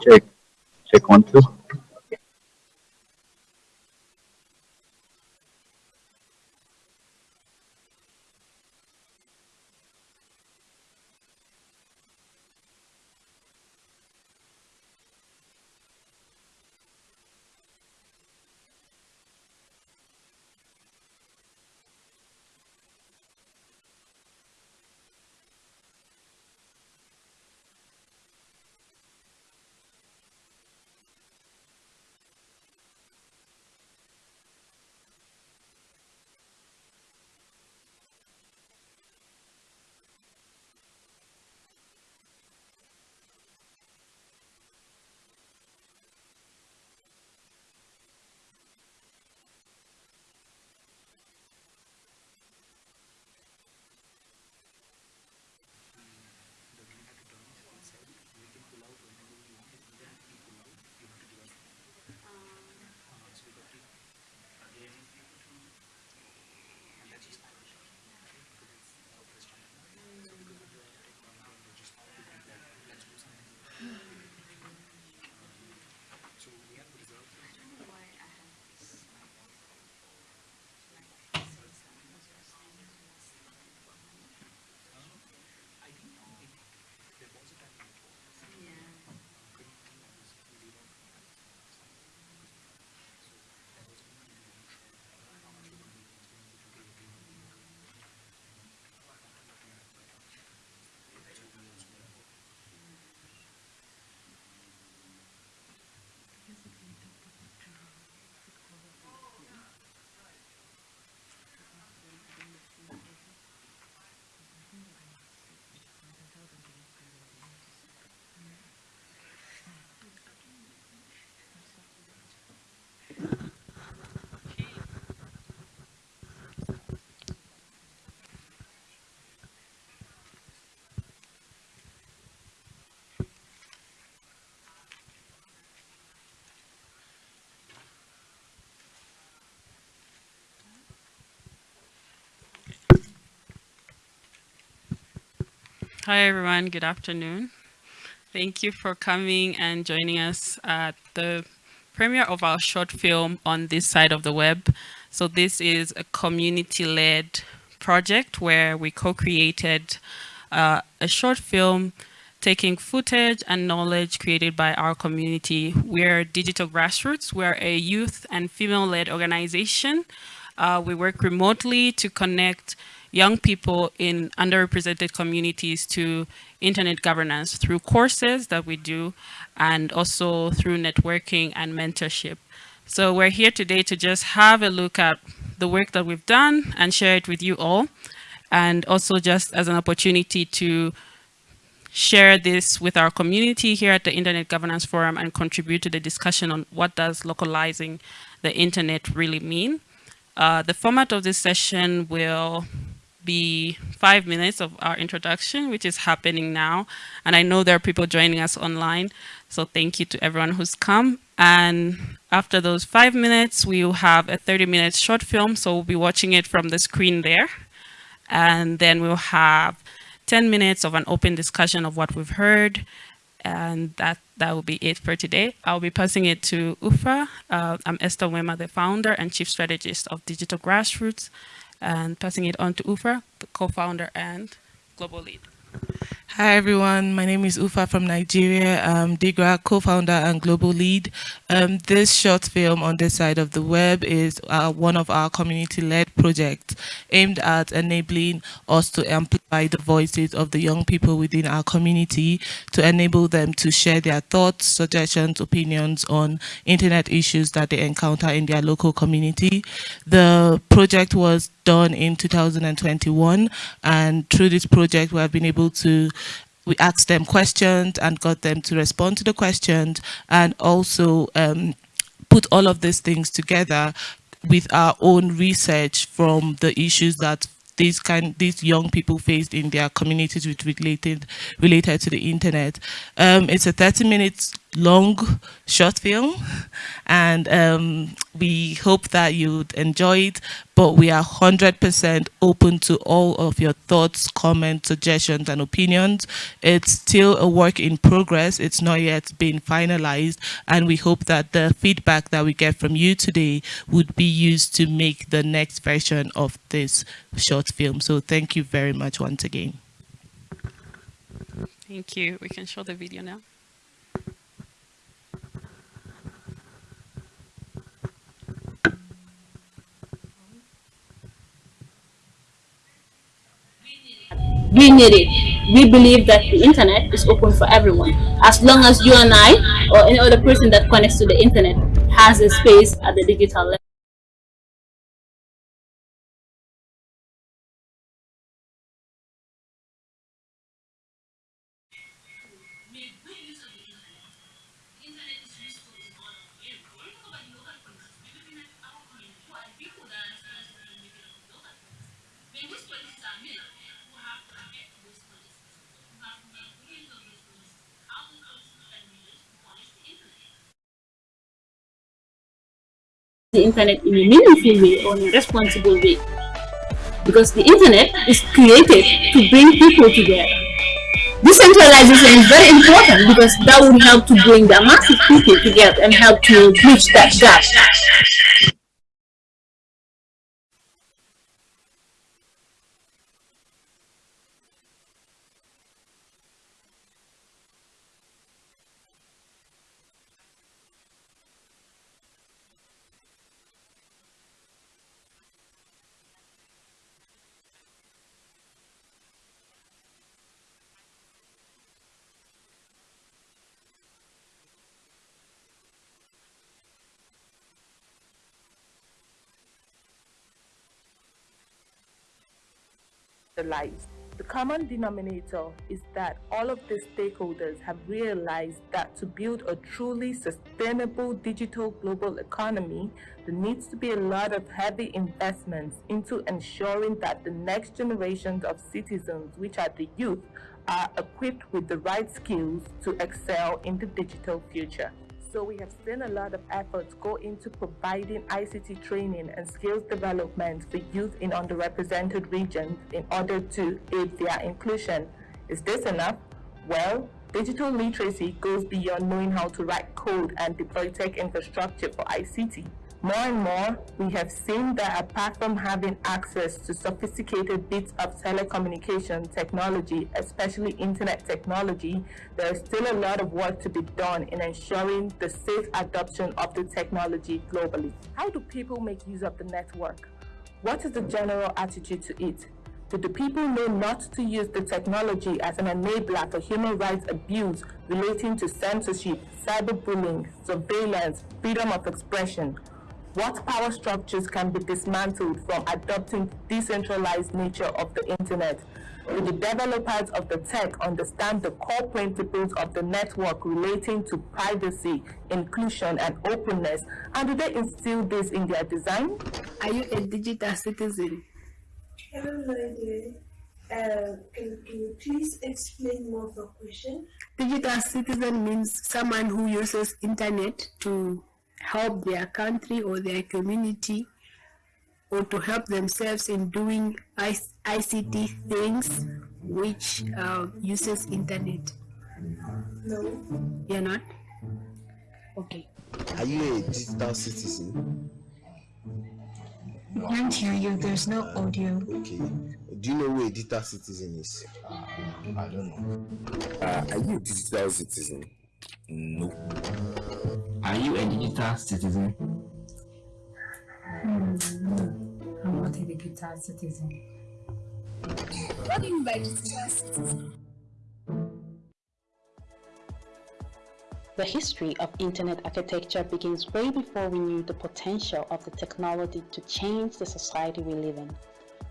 Check. Check one, two. Hi, everyone. Good afternoon. Thank you for coming and joining us at the premiere of our short film on this side of the web. So this is a community-led project where we co-created uh, a short film taking footage and knowledge created by our community. We're Digital Grassroots. We're a youth and female-led organization. Uh, we work remotely to connect young people in underrepresented communities to internet governance through courses that we do and also through networking and mentorship. So we're here today to just have a look at the work that we've done and share it with you all. And also just as an opportunity to share this with our community here at the Internet Governance Forum and contribute to the discussion on what does localizing the internet really mean. Uh, the format of this session will be five minutes of our introduction, which is happening now. And I know there are people joining us online. So thank you to everyone who's come. And after those five minutes, we will have a 30 minute short film. So we'll be watching it from the screen there. And then we'll have 10 minutes of an open discussion of what we've heard. And that, that will be it for today. I'll be passing it to Uffa. Uh, I'm Esther Mwema, the founder and chief strategist of Digital Grassroots and passing it on to Uffa, the co-founder and global lead. Hi everyone, my name is Uffa from Nigeria. I'm Digra, co-founder and global lead. Um, this short film on this side of the web is uh, one of our community-led projects aimed at enabling us to amplify the voices of the young people within our community to enable them to share their thoughts, suggestions, opinions on internet issues that they encounter in their local community. The project was done in 2021 and through this project we have been able to we asked them questions and got them to respond to the questions and also um, put all of these things together with our own research from the issues that these kind these young people faced in their communities with related related to the internet. Um, it's a 30 minutes long short film and um, we hope that you'd enjoy it but we are 100% open to all of your thoughts comments suggestions and opinions. It's still a work in progress. It's not yet been finalized and we hope that the feedback that we get from you today would be used to make the next version of this short film. So thank you very much once again. Thank you. We can show the video now we need it. We believe that the internet is open for everyone. As long as you and I or any other person that connects to the internet has a space at the digital level. The internet in a meaningful way or in a responsible way. Because the internet is created to bring people together. Decentralization is very important because that would help to bring the massive people together and help to bridge that gap. Lives. The common denominator is that all of the stakeholders have realized that to build a truly sustainable digital global economy, there needs to be a lot of heavy investments into ensuring that the next generations of citizens, which are the youth, are equipped with the right skills to excel in the digital future. So we have seen a lot of efforts go into providing ICT training and skills development for youth in underrepresented regions in order to aid their inclusion. Is this enough? Well, digital literacy goes beyond knowing how to write code and deploy tech infrastructure for ICT. More and more, we have seen that apart from having access to sophisticated bits of telecommunication technology, especially internet technology, there is still a lot of work to be done in ensuring the safe adoption of the technology globally. How do people make use of the network? What is the general attitude to it? Do the people know not to use the technology as an enabler for human rights abuse relating to censorship, cyberbullying, surveillance, freedom of expression? What power structures can be dismantled from adopting decentralized nature of the internet? Do the developers of the tech understand the core principles of the network relating to privacy, inclusion, and openness? And do they instill this in their design? Are you a digital citizen? I have no idea. Uh, can, can you please explain more of the question? Digital citizen means someone who uses internet to help their country or their community or to help themselves in doing ICT things which uh, uses internet? No. You're not? Okay. Are you a digital citizen? I can't hear you. There's no audio. Okay. Do you know who a digital citizen is? Uh, I don't know. Uh, are you a digital citizen? No. Are you a digital citizen? Hmm, no, I'm not a digital citizen. What do you mean by digital citizen? The history of internet architecture begins way before we knew the potential of the technology to change the society we live in.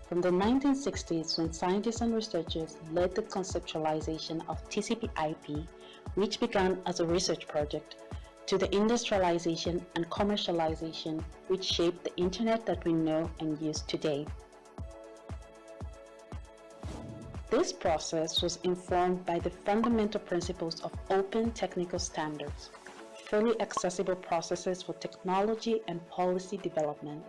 From the 1960s, when scientists and researchers led the conceptualization of TCP/IP, which began as a research project, to the industrialization and commercialization which shaped the internet that we know and use today. This process was informed by the fundamental principles of open technical standards, fully accessible processes for technology and policy development,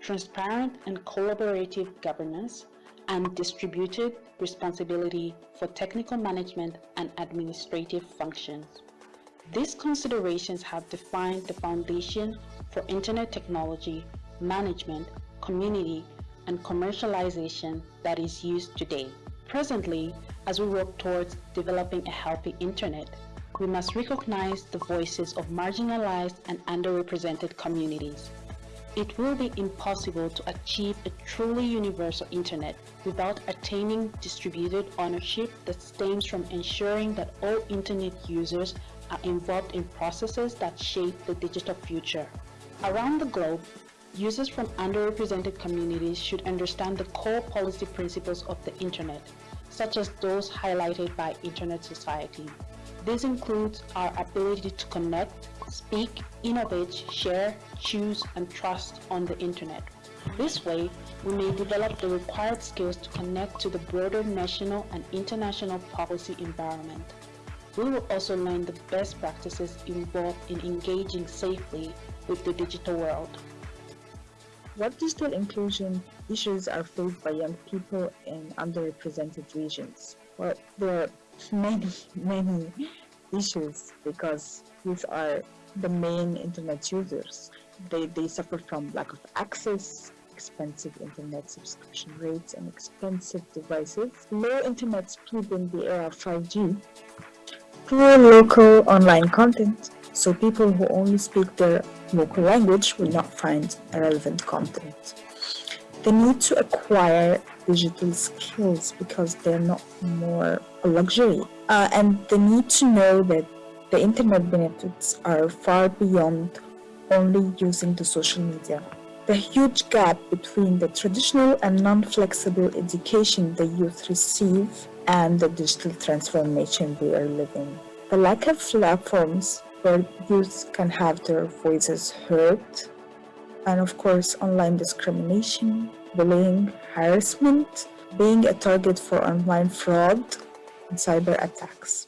transparent and collaborative governance, and distributed responsibility for technical management and administrative functions. These considerations have defined the foundation for Internet technology, management, community, and commercialization that is used today. Presently, as we work towards developing a healthy Internet, we must recognize the voices of marginalized and underrepresented communities. It will be impossible to achieve a truly universal Internet without attaining distributed ownership that stems from ensuring that all Internet users are involved in processes that shape the digital future. Around the globe, users from underrepresented communities should understand the core policy principles of the Internet, such as those highlighted by Internet Society. This includes our ability to connect, speak, innovate, share, choose, and trust on the Internet. This way, we may develop the required skills to connect to the broader national and international policy environment. We will also learn the best practices involved in engaging safely with the digital world. What digital inclusion issues are faced by young people in underrepresented regions? Well, there are many, many issues because these are the main internet users. They, they suffer from lack of access, expensive internet subscription rates, and expensive devices, low internet speed in the era of 5G, poor local online content, so people who only speak their local language will not find relevant content. They need to acquire digital skills because they're not more a luxury. Uh, and they need to know that the internet benefits are far beyond only using the social media. The huge gap between the traditional and non-flexible education the youth receive and the digital transformation we are living. The lack of platforms where youth can have their voices heard, and of course online discrimination, bullying, harassment, being a target for online fraud and cyber attacks.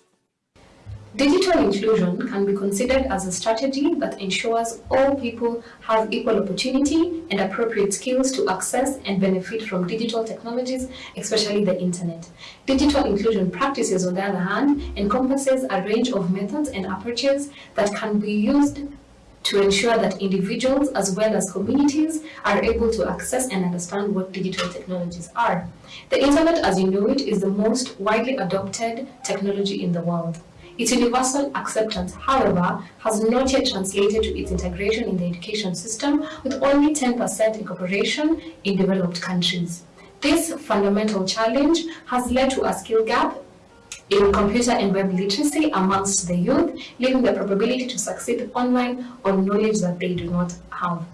Digital inclusion can be considered as a strategy that ensures all people have equal opportunity and appropriate skills to access and benefit from digital technologies, especially the internet. Digital inclusion practices, on the other hand, encompasses a range of methods and approaches that can be used to ensure that individuals as well as communities are able to access and understand what digital technologies are. The internet, as you know it, is the most widely adopted technology in the world. Its universal acceptance, however, has not yet translated to its integration in the education system, with only 10% incorporation in developed countries. This fundamental challenge has led to a skill gap in computer and web literacy amongst the youth, leaving the probability to succeed online on knowledge that they do not have.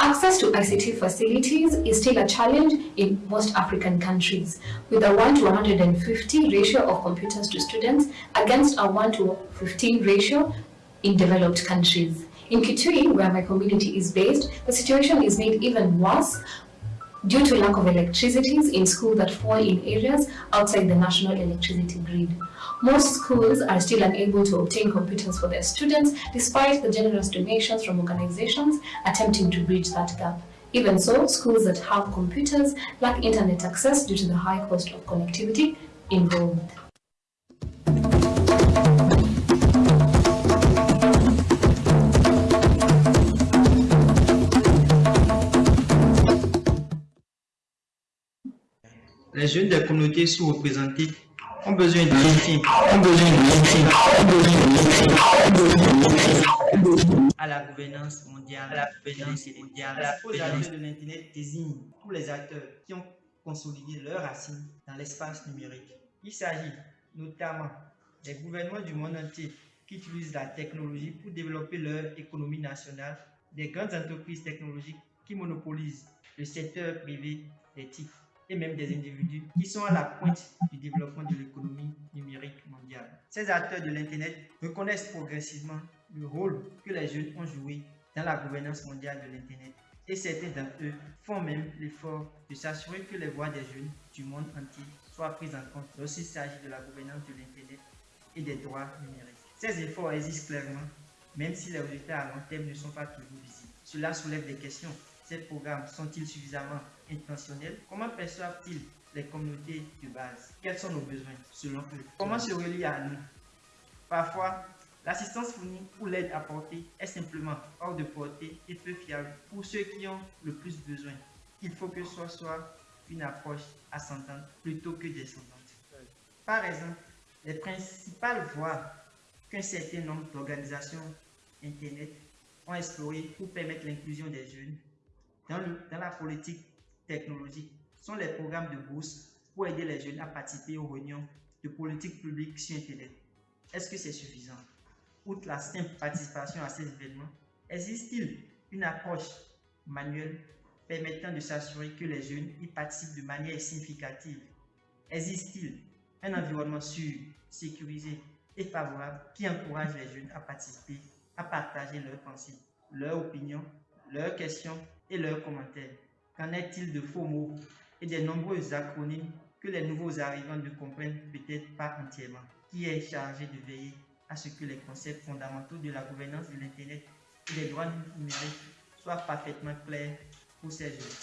Access to ICT facilities is still a challenge in most African countries, with a 1 to 150 ratio of computers to students against a 1 to 15 ratio in developed countries. In Kitui, where my community is based, the situation is made even worse due to lack of electricities in schools that fall in areas outside the national electricity grid. Most schools are still unable to obtain computers for their students despite the generous donations from organizations attempting to bridge that gap. Even so, schools that have computers lack internet access due to the high cost of connectivity involved. Les jeunes des communautés sous-représentées ont besoin de soutien, ont besoin de ont besoin de soutien à la gouvernance mondiale, à la gouvernance mondiale, de l'Internet désigne tous les acteurs qui ont consolidé leurs racines dans l'espace numérique. Il s'agit notamment des gouvernements du monde entier qui utilisent la technologie pour développer leur économie nationale, des grandes entreprises technologiques qui monopolisent le secteur privé des et même des individus qui sont à la pointe du développement de l'économie numérique mondiale. Ces acteurs de l'Internet reconnaissent progressivement le rôle que les jeunes ont joué dans la gouvernance mondiale de l'Internet et certains d'entre eux font même l'effort de s'assurer que les voix des jeunes du monde entier soient prises en compte lorsqu'il s'agit de la gouvernance de l'Internet et des droits numériques. Ces efforts existent clairement, même si les résultats à long terme ne sont pas toujours visibles. Cela soulève des questions. Ces programmes sont-ils suffisamment intentionnels Comment perçoivent-ils les communautés de base? Quels sont nos besoins selon eux? Comment se relier à nous? Parfois, l'assistance fournie ou l'aide apportée est simplement hors de portée et peu fiable pour ceux qui ont le plus besoin. Il faut que ce soit une approche ascendante plutôt que descendante. Par exemple, les principales voies qu'un certain nombre d'organisations Internet ont explorées pour permettre l'inclusion des jeunes dans la politique technologique sont les programmes de bourse pour aider les jeunes à participer aux réunions de politique publique sur Internet. Est-ce que c'est suffisant? Outre la simple participation à ces événements, existe-t-il une approche manuelle permettant de s'assurer que les jeunes y participent de manière significative? Existe-t-il un environnement sûr, sécurisé et favorable qui encourage les jeunes à participer, à partager leurs pensées, leurs opinions, leurs questions et leurs commentaires? Qu'en est-il de faux mots et des nombreux acronymes que les nouveaux arrivants ne comprennent peut-être pas entièrement? Qui est chargé de veiller à ce que les concepts fondamentaux de la gouvernance de l'Internet et des droits numériques soient parfaitement clairs pour ces jeunes?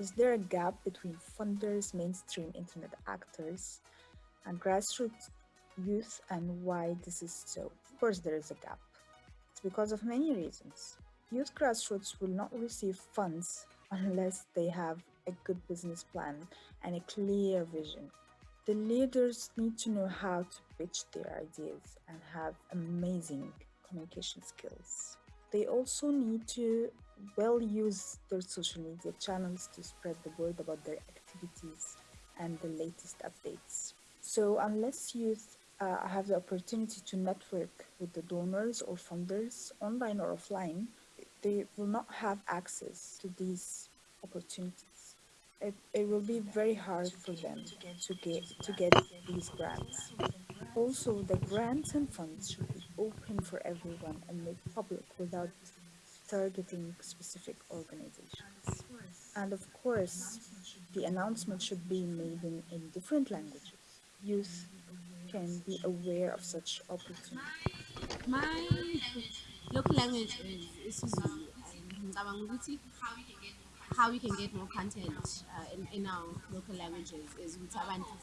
Is there a gap between funders, mainstream internet actors, and grassroots youth, and why this is so? Of course, there is a gap. It's because of many reasons. Youth grassroots will not receive funds unless they have a good business plan and a clear vision. The leaders need to know how to pitch their ideas and have amazing communication skills. They also need to well use their social media channels to spread the word about their activities and the latest updates. So unless youth uh, have the opportunity to network with the donors or funders online or offline, they will not have access to these opportunities. It, it will be very hard for them to get to get these grants. Also, the grants and funds should be open for everyone and made public without targeting specific organizations. And of course, the announcement should be made in, in different languages. Youth can be aware of such opportunities. My local language is isiZulu ngicabanga how we can get more content uh, in, in our local languages is ukuthi abantu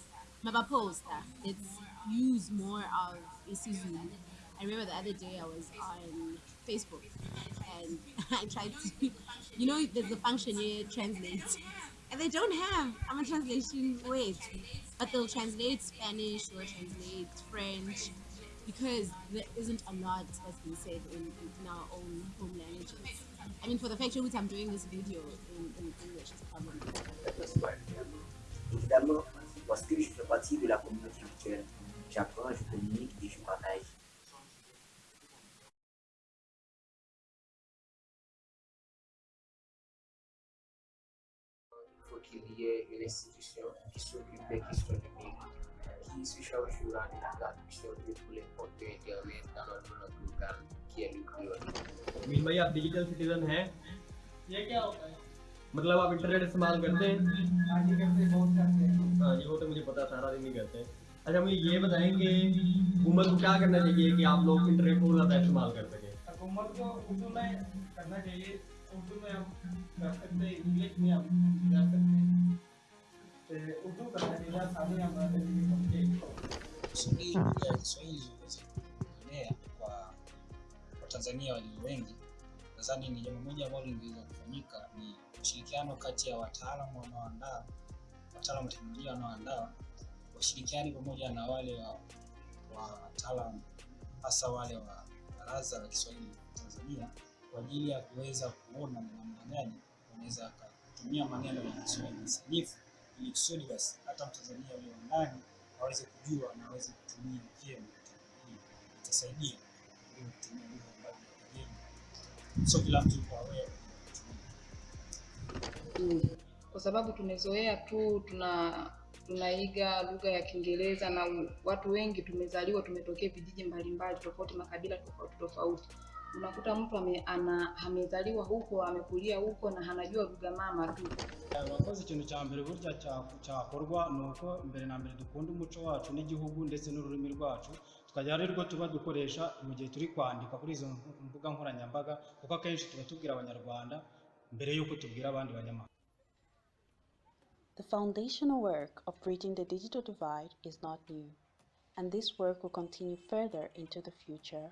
let's use more of isiZulu I remember the other day I was on Facebook and I tried to you know there's a function here translate and they don't have I'm a translation wait but they'll translate Spanish they'll translate French because there isn't a lot that's been said in, in our own home languages. I mean, for the fact that I'm doing this video in, in English, a problem. Évidemment, lorsque je fais partie de la communauté virtuelle, j'apprends, je communique et je partage. Qui se charge durant la traduction de tous les contenus internet dans notre langue locale, qui est le créole. Mean भाई आप digital citizen हैं। ये क्या होता है? मतलब आप internet इस्तेमाल करते हैं? हाँ जी वो तो मुझे पता है, सारा दिन ही करते। हैं अच्छा मुझे ये बताएँ कि हुकूमत को क्या करना चाहिए कि आप लोग इंटरनेट को ज़्यादा इस्तेमाल कर सकें? हुकूमत को उर्दू में करना चाहिए। उर्दू में हम Mektepte Kiswahili pia Kiswahili kimeenea kwa Watanzania walio wengi. Nadhani ni jambo moja ambalo lingeweza kufanyika ni ushirikiano kati ya wataalamu wanaoandaa, wataalamu wa teknolojia wanaoandaa washirikiani pamoja na wale wa wataalamu hasa wale wa Baraza la Kiswahili Tanzania kwa ajili ya kuweza kuona ni namna gani wanaweza akatumia maneno ya Kiswahili sanifu ili kusudi basi hata Mtanzania aliye ndani aweze kujua na aweze kutumia vyema itasaidia ili kutumia lugha ambayo ni kigeni. Sio kila mtu yuko aware kwa sababu tumezoea tu tuna tunaiga lugha ya Kiingereza na watu wengi tumezaliwa tumetokea vijiji mbalimbali tofauti makabila tofauti tofauti. Unakuta mtu ame, ana, amezaliwa huko amekulia huko na hanajua lugha mama tu. abakoze ikintu cya mbere burya cya- cyakorwa ni uko mbere na mbere dukunda umuco wacu n'igihugu ndetse n'ururimi rwacu tukagira ari rwo tuba dukoresha mu gihe turi kwandika kuri izo mbuga nkoranyambaga kuko akenshi tuba tubwira abanyarwanda mbere y'uko tubwira abandi banyamahanga The foundational work of bridging the digital divide is not new, and this work will continue further into the future.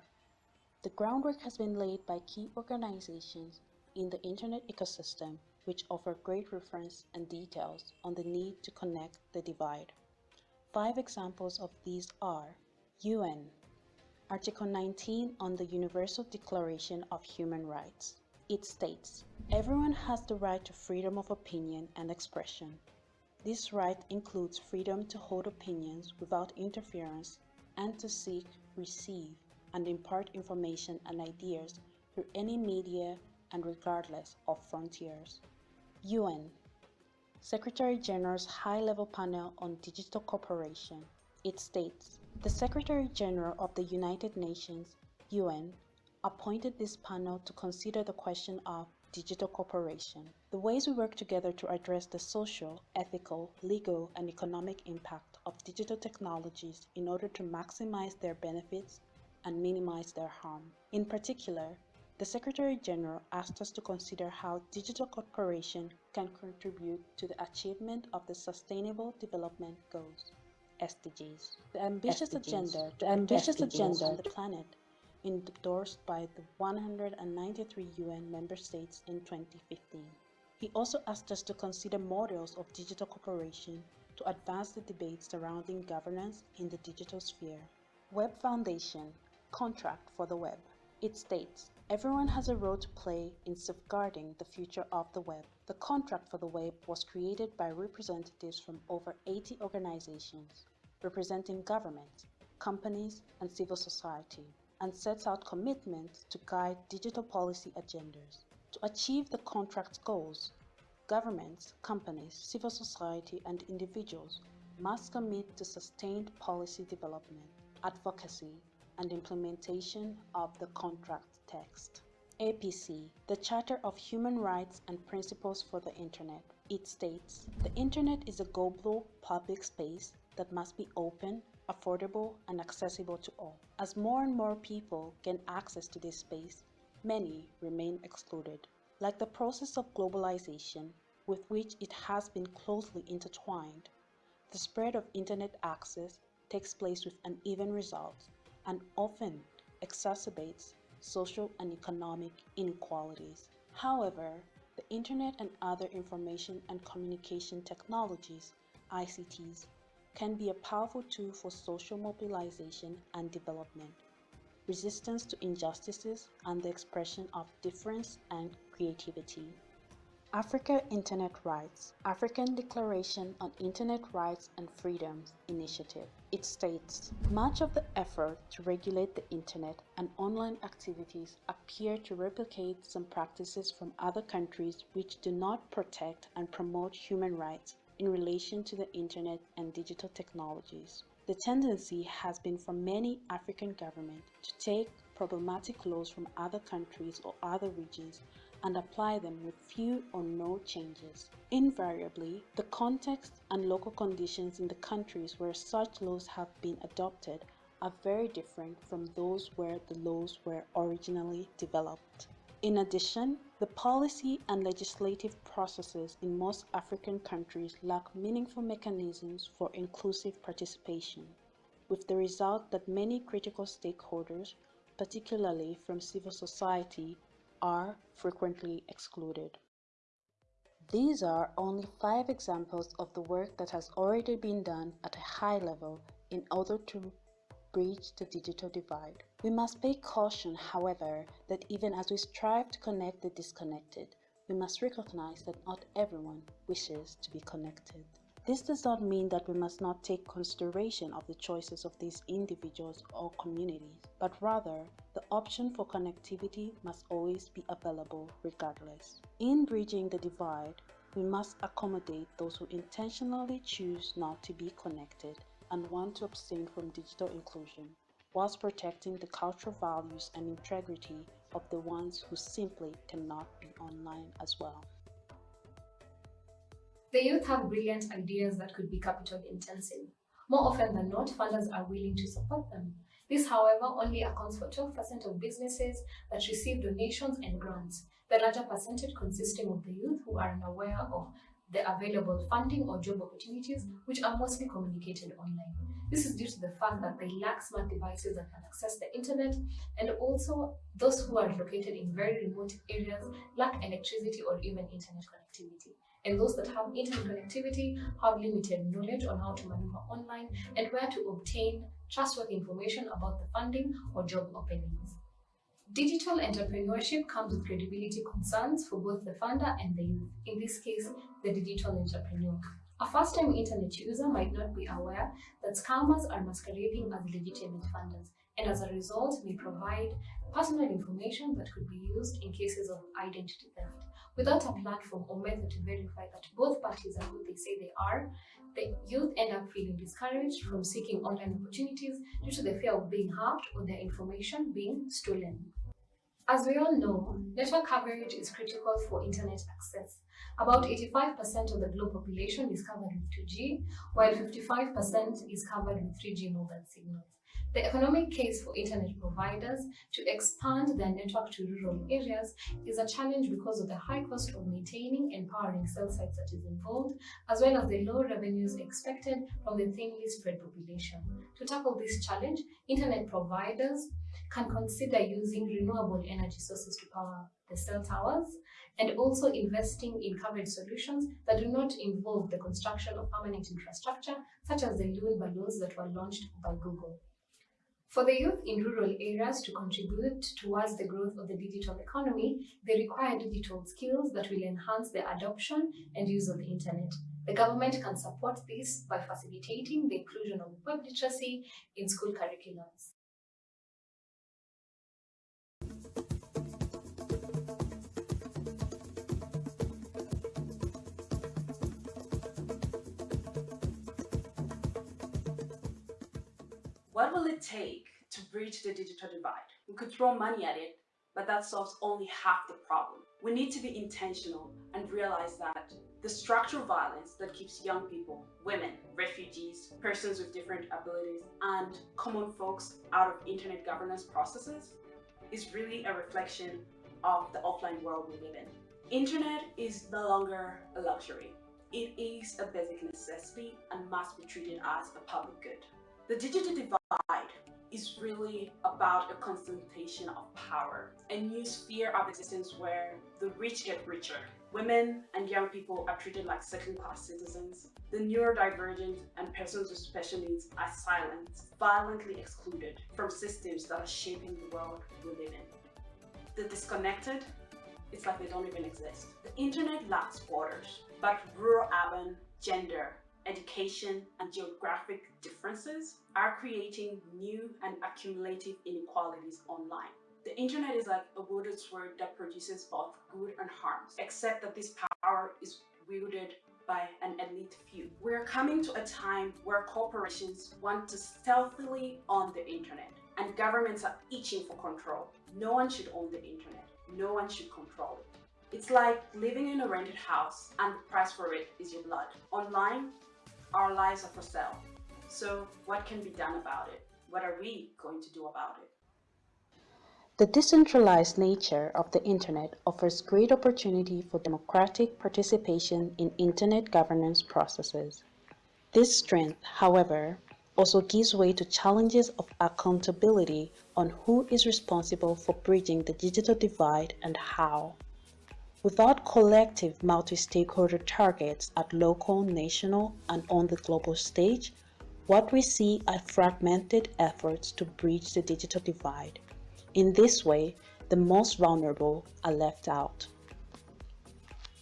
The groundwork has been laid by key organizations in the Internet ecosystem which offer great reference and details on the need to connect the divide. Five examples of these are UN, Article 19 on the Universal Declaration of Human Rights. It states, everyone has the right to freedom of opinion and expression. This right includes freedom to hold opinions without interference and to seek, receive, and impart information and ideas through any media and regardless of frontiers. UN Secretary General's High Level Panel on Digital Cooperation. It states The Secretary General of the United Nations, UN, appointed this panel to consider the question of digital cooperation. The ways we work together to address the social, ethical, legal, and economic impact of digital technologies in order to maximize their benefits and minimize their harm. In particular, the Secretary General asked us to consider how digital cooperation can contribute to the achievement of the Sustainable Development Goals, SDGs. The ambitious SDGs. agenda, the ambitious SDGs. agenda on the planet endorsed by the 193 UN member states in 2015. He also asked us to consider models of digital cooperation to advance the debate surrounding governance in the digital sphere. Web Foundation Contract for the Web. It states, everyone has a role to play in safeguarding the future of the web. The contract for the web was created by representatives from over 80 organizations, representing governments, companies, and civil society, and sets out commitments to guide digital policy agendas. To achieve the contract's goals, governments, companies, civil society, and individuals must commit to sustained policy development, advocacy, and implementation of the contract text. APC, the Charter of Human Rights and Principles for the Internet. It states, the Internet is a global public space that must be open, affordable, and accessible to all. As more and more people gain access to this space, many remain excluded. Like the process of globalization, with which it has been closely intertwined, the spread of Internet access takes place with uneven results and often exacerbates social and economic inequalities. However, the Internet and other information and communication technologies, ICTs, can be a powerful tool for social mobilization and development, resistance to injustices, and the expression of difference and creativity. Africa Internet Rights African Declaration on Internet Rights and Freedoms Initiative. It states, much of the effort to regulate the Internet and online activities appear to replicate some practices from other countries which do not protect and promote human rights in relation to the Internet and digital technologies. The tendency has been for many African governments to take problematic laws from other countries or other regions and apply them with few or no changes. Invariably, the context and local conditions in the countries where such laws have been adopted are very different from those where the laws were originally developed. In addition, the policy and legislative processes in most African countries lack meaningful mechanisms for inclusive participation, with the result that many critical stakeholders, particularly from civil society, are frequently excluded. These are only five examples of the work that has already been done at a high level in order to bridge the digital divide. We must pay caution, however, that even as we strive to connect the disconnected, we must recognize that not everyone wishes to be connected. This does not mean that we must not take consideration of the choices of these individuals or communities, but rather the option for connectivity must always be available regardless. In bridging the divide, we must accommodate those who intentionally choose not to be connected and want to abstain from digital inclusion, whilst protecting the cultural values and integrity of the ones who simply cannot be online as well. The youth have brilliant ideas that could be capital intensive. More often than not, funders are willing to support them. This, however, only accounts for 12% of businesses that receive donations and grants, the larger percentage consisting of the youth who are unaware of the available funding or job opportunities, which are mostly communicated online. This is due to the fact that they lack smart devices that can access the internet, and also those who are located in very remote areas lack electricity or even internet connectivity. And those that have internet connectivity have limited knowledge on how to maneuver online and where to obtain trustworthy information about the funding or job openings. Digital entrepreneurship comes with credibility concerns for both the funder and the youth, in this case, the digital entrepreneur. A first-time internet user might not be aware that scammers are masquerading as legitimate funders and as a result may provide personal information that could be used in cases of identity theft. Without a platform or method to verify that both parties are who they say they are, the youth end up feeling discouraged from seeking online opportunities due to the fear of being hacked or their information being stolen. As we all know, network coverage is critical for internet access. About 85% of the global population is covered with 2G, while 55% is covered with 3G mobile signals. The economic case for internet providers to expand their network to rural areas is a challenge because of the high cost of maintaining and powering cell sites that is involved, as well as the low revenues expected from the thinly spread population. To tackle this challenge, internet providers can consider using renewable energy sources to power the cell towers and also investing in coverage solutions that do not involve the construction of permanent infrastructure, such as the loon balloons that were launched by Google. For the youth in rural areas to contribute towards the growth of the digital economy, they require digital skills that will enhance their adoption and use of the internet. The government can support this by facilitating the inclusion of web literacy in school curriculums. What will it take to bridge the digital divide? We could throw money at it, but that solves only half the problem. We need to be intentional and realize that the structural violence that keeps young people, women, refugees, persons with different abilities, and common folks out of internet governance processes is really a reflection of the offline world we live in. Internet is no longer a luxury. It is a basic necessity and must be treated as a public good. The digital divide is really about a concentration of power, a new sphere of existence where the rich get richer. Women and young people are treated like second-class citizens. The neurodivergent and persons with special needs are silenced, violently excluded from systems that are shaping the world we live in. The disconnected, it's like they don't even exist. The internet lacks borders, but rural-urban, gender, education, and geographic differences are creating new and accumulative inequalities online. The internet is like a wielded sword that produces both good and harms, except that this power is wielded by an elite few. We're coming to a time where corporations want to stealthily own the internet and governments are itching for control. No one should own the internet. No one should control it. It's like living in a rented house and the price for it is your blood. Online, our lives are for sale. So what can be done about it? What are we going to do about it? The decentralized nature of the Internet offers great opportunity for democratic participation in Internet governance processes. This strength, however, also gives way to challenges of accountability on who is responsible for bridging the digital divide and how. Without collective multi-stakeholder targets at local, national, and on the global stage, what we see are fragmented efforts to bridge the digital divide. In this way, the most vulnerable are left out.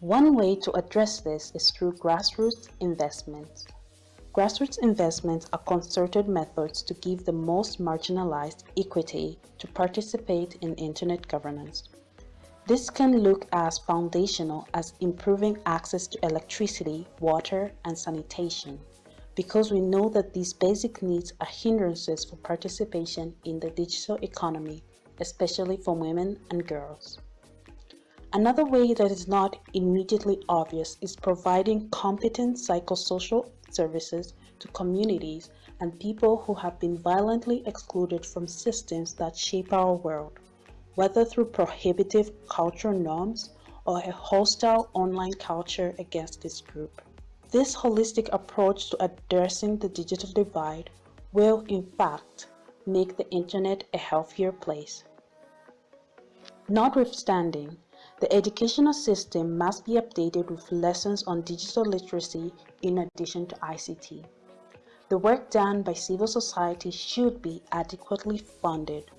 One way to address this is through grassroots investments. Grassroots investments are concerted methods to give the most marginalized equity to participate in internet governance. This can look as foundational as improving access to electricity, water, and sanitation, because we know that these basic needs are hindrances for participation in the digital economy especially for women and girls. Another way that is not immediately obvious is providing competent psychosocial services to communities and people who have been violently excluded from systems that shape our world, whether through prohibitive cultural norms or a hostile online culture against this group. This holistic approach to addressing the digital divide will, in fact, make the internet a healthier place. Notwithstanding, the educational system must be updated with lessons on digital literacy in addition to ICT. The work done by civil society should be adequately funded.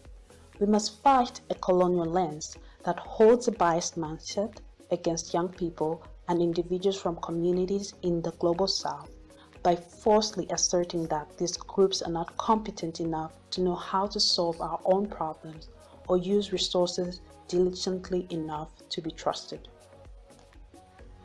We must fight a colonial lens that holds a biased mindset against young people and individuals from communities in the global south by falsely asserting that these groups are not competent enough to know how to solve our own problems or use resources diligently enough to be trusted.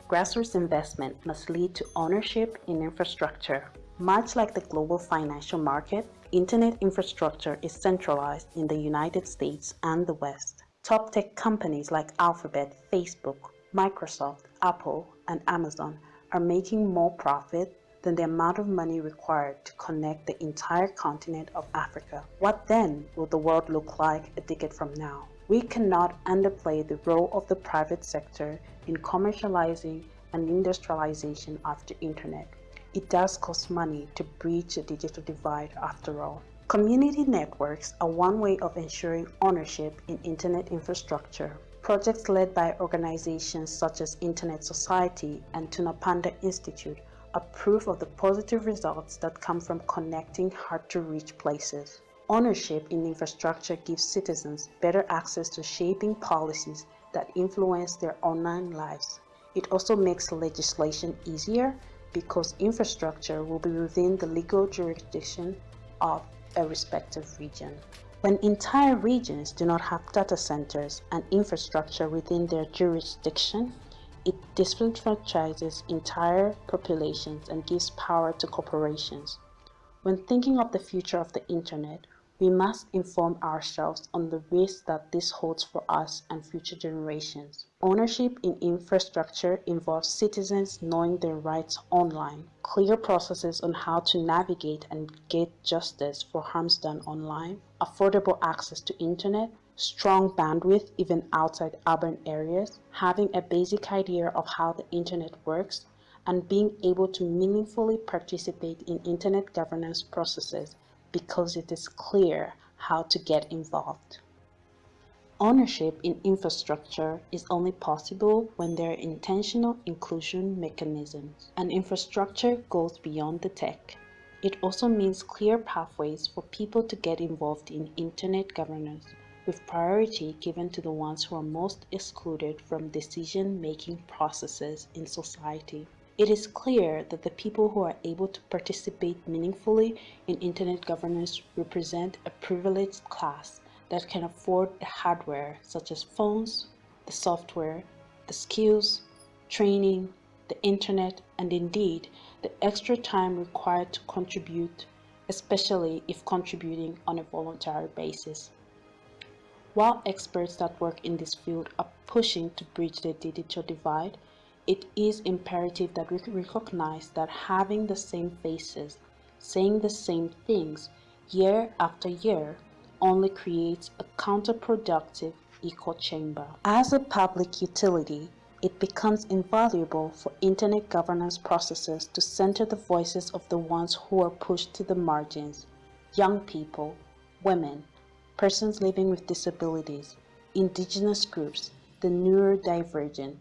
Grassroots investment must lead to ownership in infrastructure. Much like the global financial market, internet infrastructure is centralized in the United States and the West. Top tech companies like Alphabet, Facebook, Microsoft, Apple, and Amazon are making more profit than the amount of money required to connect the entire continent of Africa. What then will the world look like a decade from now? We cannot underplay the role of the private sector in commercializing and industrialization of the internet. It does cost money to bridge the digital divide after all. Community networks are one way of ensuring ownership in internet infrastructure. Projects led by organizations such as Internet Society and Tunapanda Institute are proof of the positive results that come from connecting hard-to-reach places. Ownership in infrastructure gives citizens better access to shaping policies that influence their online lives. It also makes legislation easier because infrastructure will be within the legal jurisdiction of a respective region. When entire regions do not have data centers and infrastructure within their jurisdiction, it disenfranchises entire populations and gives power to corporations. When thinking of the future of the internet, we must inform ourselves on the risks that this holds for us and future generations. Ownership in infrastructure involves citizens knowing their rights online, clear processes on how to navigate and get justice for harms done online, affordable access to internet, strong bandwidth even outside urban areas, having a basic idea of how the internet works, and being able to meaningfully participate in internet governance processes because it is clear how to get involved. Ownership in infrastructure is only possible when there are intentional inclusion mechanisms. And infrastructure goes beyond the tech. It also means clear pathways for people to get involved in internet governance, with priority given to the ones who are most excluded from decision-making processes in society. It is clear that the people who are able to participate meaningfully in internet governance represent a privileged class that can afford the hardware such as phones, the software, the skills, training, the internet, and indeed the extra time required to contribute, especially if contributing on a voluntary basis. While experts that work in this field are pushing to bridge the digital divide, it is imperative that we recognize that having the same faces, saying the same things year after year only creates a counterproductive echo chamber. As a public utility, it becomes invaluable for internet governance processes to center the voices of the ones who are pushed to the margins, young people, women, persons living with disabilities, indigenous groups, the neurodivergent,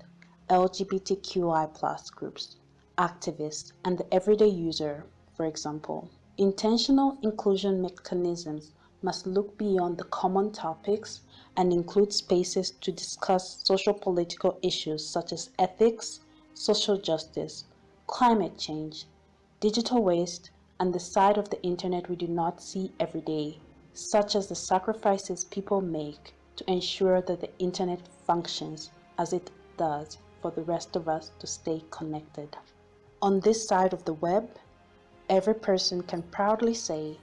LGBTQI groups, activists, and the everyday user, for example. Intentional inclusion mechanisms must look beyond the common topics and include spaces to discuss social political issues such as ethics, social justice, climate change, digital waste, and the side of the internet we do not see every day, such as the sacrifices people make to ensure that the internet functions as it does for the rest of us to stay connected. On this side of the web, every person can proudly say,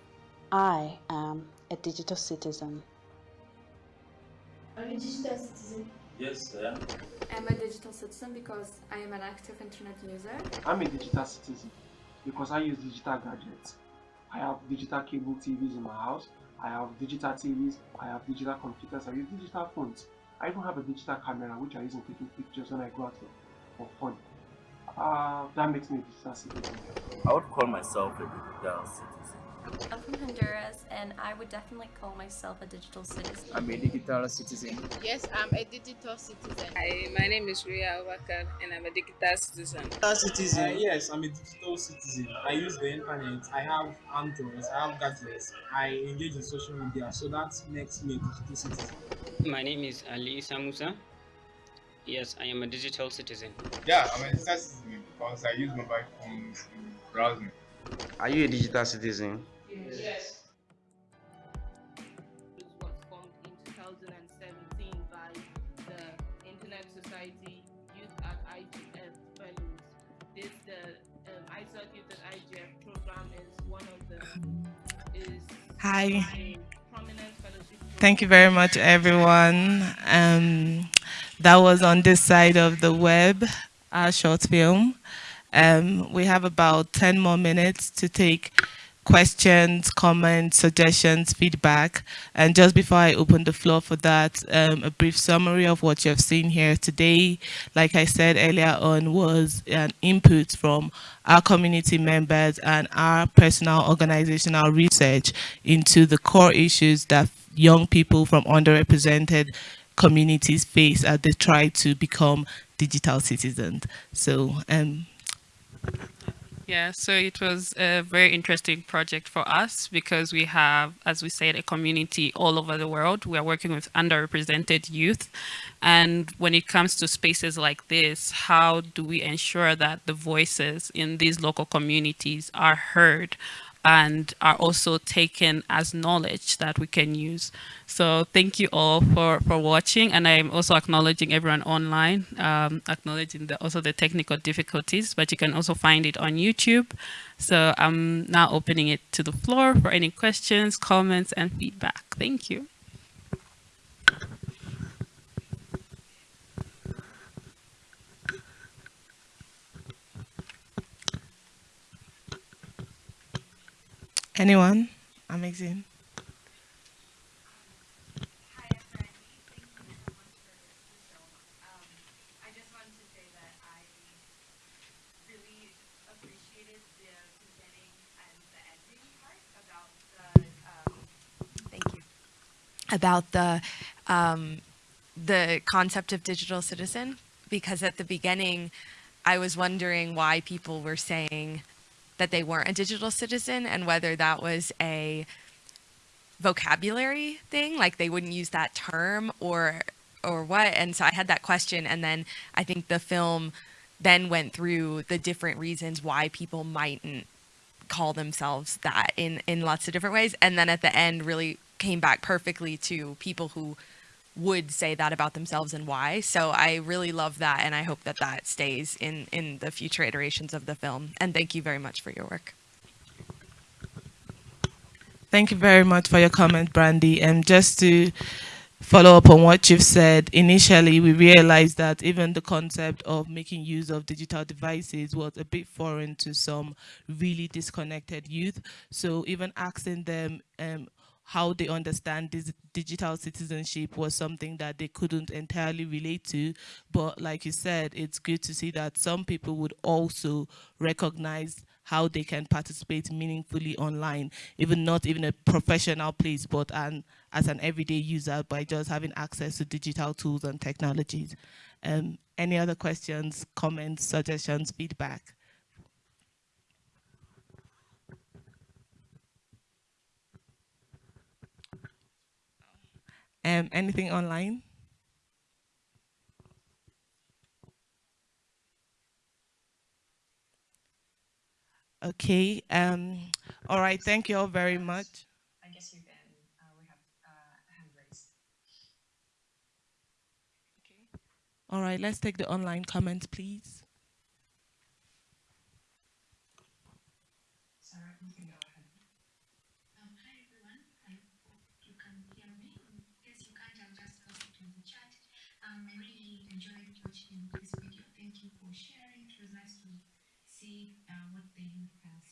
I am a digital citizen. Are you a digital citizen? Yes, I am. I'm a digital citizen because I am an active internet user. I'm a digital citizen because I use digital gadgets. I have digital cable TVs in my house. I have digital TVs. I have digital computers. I use digital phones. I even have a digital camera which I use in taking pictures when I go out for fun. Uh, that makes me a digital citizen. I would call myself a digital citizen. I'm from Honduras and I would definitely call myself a digital citizen. I'm a digital citizen. Yes, I'm a digital citizen. Hi, my name is Ria Awakar and I'm a digital citizen. Digital citizen? Uh, yes, I'm a digital citizen. I use the internet. I have Android. I have gadgets. I engage in social media. So that makes me a digital citizen. My name is Ali Samusa. Yes, I am a digital citizen. Yeah, I'm a digital citizen because I use mobile phones to browse. Are you a digital citizen? Yes. yes. This was formed in 2017 by the Internet Society Youth at IGF Fellows. This the um, ISOC Youth at IGF program is one of the is Hi. prominent fellowship. Thank you very much, everyone. Um, that was on this side of the web, our short film. Um, we have about 10 more minutes to take questions, comments, suggestions, feedback. And just before I open the floor for that, um, a brief summary of what you have seen here today. Like I said earlier on, was an input from our community members and our personal organizational research into the core issues that young people from underrepresented communities face as they try to become digital citizens. So um, yeah, so it was a very interesting project for us because we have, as we said, a community all over the world. We are working with underrepresented youth. And when it comes to spaces like this, how do we ensure that the voices in these local communities are heard and are also taken as knowledge that we can use. So thank you all for, for watching. And I'm also acknowledging everyone online, um, acknowledging the, also the technical difficulties, but you can also find it on YouTube. So I'm now opening it to the floor for any questions, comments, and feedback. Thank you. Anyone? Amazing. about the um, the concept of digital citizen because at the beginning I was wondering why people were saying that they weren't a digital citizen and whether that was a vocabulary thing like they wouldn't use that term or or what. And so I had that question and then I think the film then went through the different reasons why people mightn't call themselves that in in lots of different ways. And then at the end really came back perfectly to people who would say that about themselves and why. So I really love that and I hope that that stays in in the future iterations of the film. And thank you very much for your work. Thank you very much for your comment, Brandy. And just to follow up on what you've said, initially we realized that even the concept of making use of digital devices was a bit foreign to some really disconnected youth. So even asking them um, how they understand this digital citizenship was something that they couldn't entirely relate to. But like you said, it's good to see that some people would also recognize how they can participate meaningfully online, even not even a professional place, but an, as an everyday user by just having access to digital tools and technologies. Um, any other questions, comments, suggestions, feedback? Um, anything online? Okay. Um, all right. Thank you all very much. I guess you can. Uh, we have uh, hand raised. All right. Let's take the online comments, please.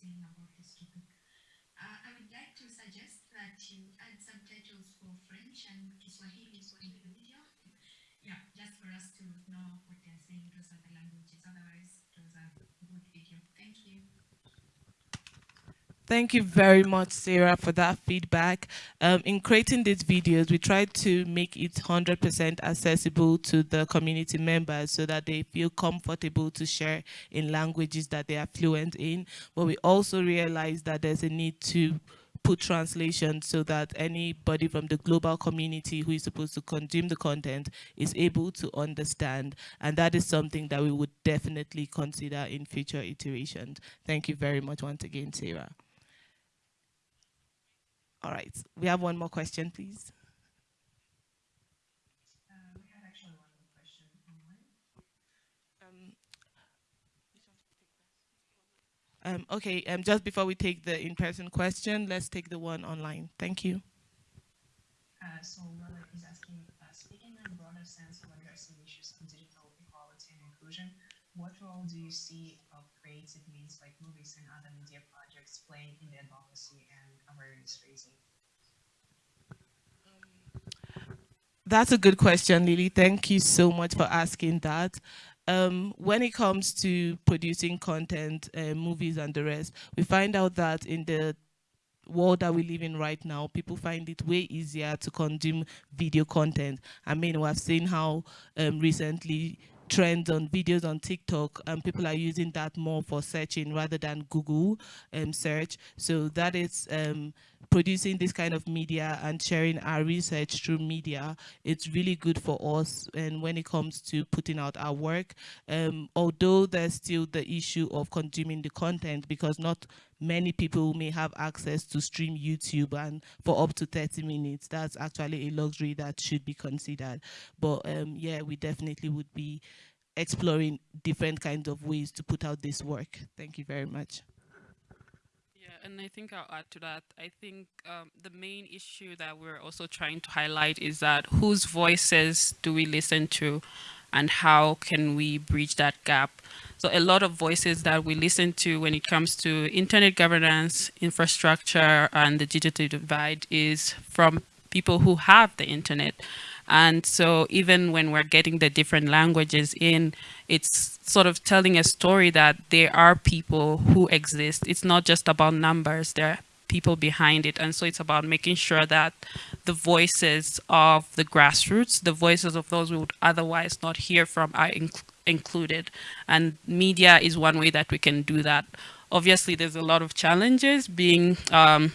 listening about this topic. Uh, I would like to suggest that you add subtitles for French and Kiswahili in the video. Yeah, just for us to know what they're saying, those are the languages, otherwise those are good video. Thank you. Thank you very much, Sarah, for that feedback. Um, in creating these videos, we tried to make it 100% accessible to the community members so that they feel comfortable to share in languages that they are fluent in. But we also realized that there's a need to put translation so that anybody from the global community who is supposed to consume the content is able to understand. And that is something that we would definitely consider in future iterations. Thank you very much once again, Sarah. All right, we have one more question, please. Um, okay, um, just before we take the in-person question, let's take the one online. Thank you. Uh, so Mother is asking, uh, speaking in a broader sense of addressing issues of digital equality and inclusion, what role do you see of creative means like movies and other media projects playing in the advocacy and awareness raising? That's a good question, Lily. Thank you so much for asking that. Um, when it comes to producing content, uh, movies and the rest, we find out that in the world that we live in right now, people find it way easier to consume video content. I mean, we've seen how um, recently trends on videos on TikTok and people are using that more for searching rather than Google um, search. So that is um, producing this kind of media and sharing our research through media. It's really good for us and when it comes to putting out our work. Um, although there's still the issue of consuming the content because not many people may have access to stream YouTube and for up to 30 minutes. That's actually a luxury that should be considered. But um, yeah, we definitely would be exploring different kinds of ways to put out this work. Thank you very much. And I think I'll add to that. I think um, the main issue that we're also trying to highlight is that whose voices do we listen to and how can we bridge that gap? So a lot of voices that we listen to when it comes to internet governance, infrastructure, and the digital divide is from people who have the internet. And so even when we're getting the different languages in, it's sort of telling a story that there are people who exist. It's not just about numbers. There are people behind it. And so it's about making sure that the voices of the grassroots, the voices of those we would otherwise not hear from are inc included. And media is one way that we can do that. Obviously, there's a lot of challenges being um,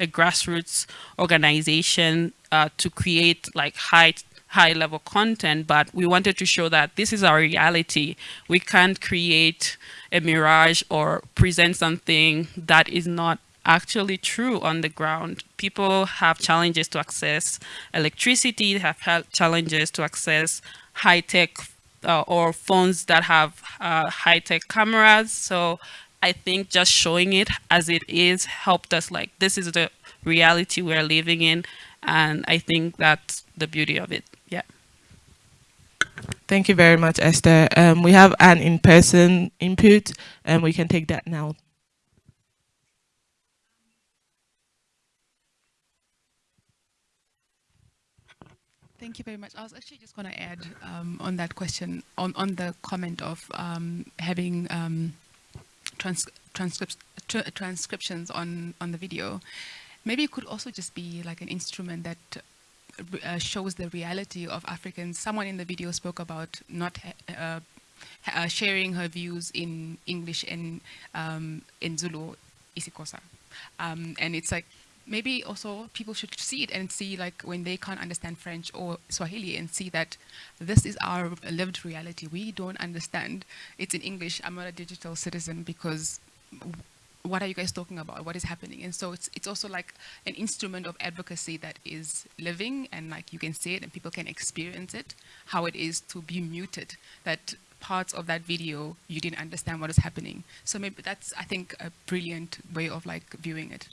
a grassroots organization uh, to create like high high level content, but we wanted to show that this is our reality. We can't create a mirage or present something that is not actually true on the ground. People have challenges to access electricity, they have challenges to access high-tech uh, or phones that have uh, high-tech cameras. So I think just showing it as it is helped us like, this is the reality we're living in. And I think that's the beauty of it. Yeah. Thank you very much, Esther. Um, we have an in-person input and we can take that now. Thank you very much. I was actually just going to add um, on that question, on, on the comment of um, having um, trans transcripts, transcriptions on, on the video. Maybe it could also just be like an instrument that uh, shows the reality of Africans. Someone in the video spoke about not uh, uh, sharing her views in English and um, in Zulu, isiXhosa. Um, and it's like, maybe also people should see it and see like when they can't understand French or Swahili and see that this is our lived reality. We don't understand. It's in English. I'm not a digital citizen because what are you guys talking about? What is happening? And so it's it's also like an instrument of advocacy that is living and like you can see it and people can experience it, how it is to be muted, that parts of that video you didn't understand what is happening. So maybe that's I think a brilliant way of like viewing it.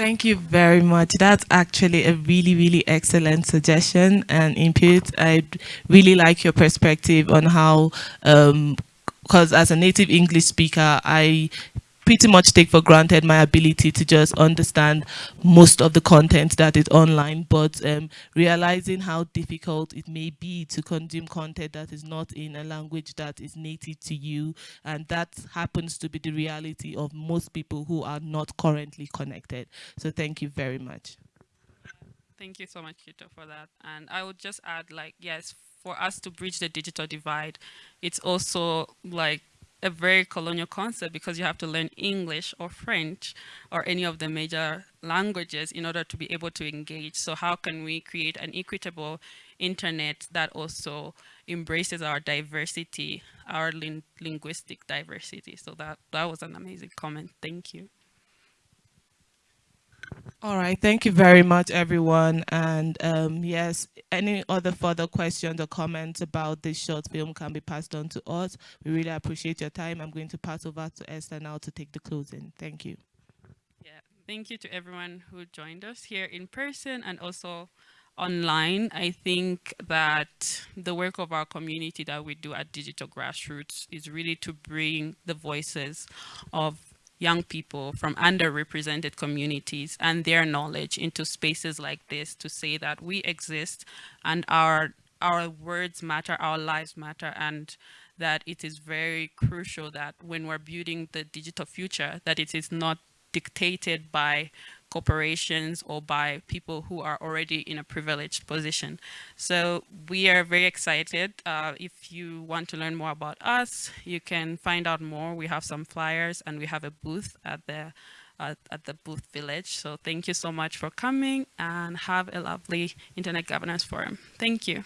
Thank you very much. That's actually a really, really excellent suggestion and input. I really like your perspective on how, because um, as a native English speaker, I pretty much take for granted my ability to just understand most of the content that is online, but um, realizing how difficult it may be to consume content that is not in a language that is native to you, and that happens to be the reality of most people who are not currently connected. So thank you very much. Thank you so much, Kito, for that. And I would just add, like, yes, for us to bridge the digital divide, it's also like a very colonial concept because you have to learn English or French or any of the major languages in order to be able to engage. So how can we create an equitable internet that also embraces our diversity, our lin linguistic diversity? So that, that was an amazing comment. Thank you. All right, thank you very much, everyone. And um, yes, any other further questions or comments about this short film can be passed on to us. We really appreciate your time. I'm going to pass over to Esther now to take the closing. Thank you. Yeah, thank you to everyone who joined us here in person and also online. I think that the work of our community that we do at Digital Grassroots is really to bring the voices of young people from underrepresented communities and their knowledge into spaces like this to say that we exist and our our words matter, our lives matter, and that it is very crucial that when we're building the digital future, that it is not dictated by corporations or by people who are already in a privileged position. So we are very excited. Uh, if you want to learn more about us, you can find out more. We have some flyers and we have a booth at the at the booth village. So thank you so much for coming and have a lovely Internet Governance Forum. Thank you.